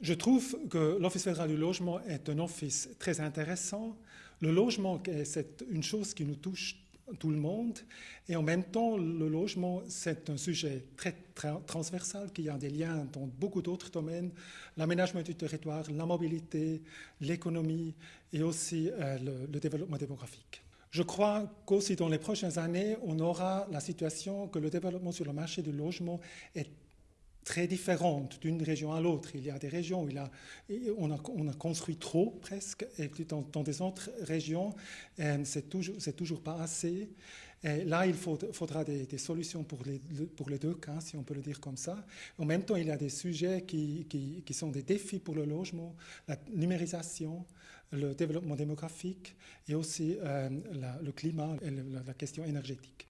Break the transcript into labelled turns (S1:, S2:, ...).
S1: Je trouve que l'Office fédéral du logement est un office très intéressant. Le logement, c'est une chose qui nous touche tout le monde. Et en même temps, le logement, c'est un sujet très transversal qui a des liens dans beaucoup d'autres domaines, l'aménagement du territoire, la mobilité, l'économie et aussi euh, le, le, développement démographique. Je crois qu'aussi dans les prochaines années, on aura la situation que le développement sur le marché du logement est très différente d'une région à l'autre. Il y a des régions où on, a, on, a, construit trop presque, et dans, dans des autres régions, euh, c'est toujours, pas assez. Et là, il faudra des, solutions pour les, deux cas, si on peut le dire comme ça. En même temps, il y a des sujets qui, sont des défis pour le logement, la numérisation, le développement démographique et aussi euh, le climat et la question énergétique.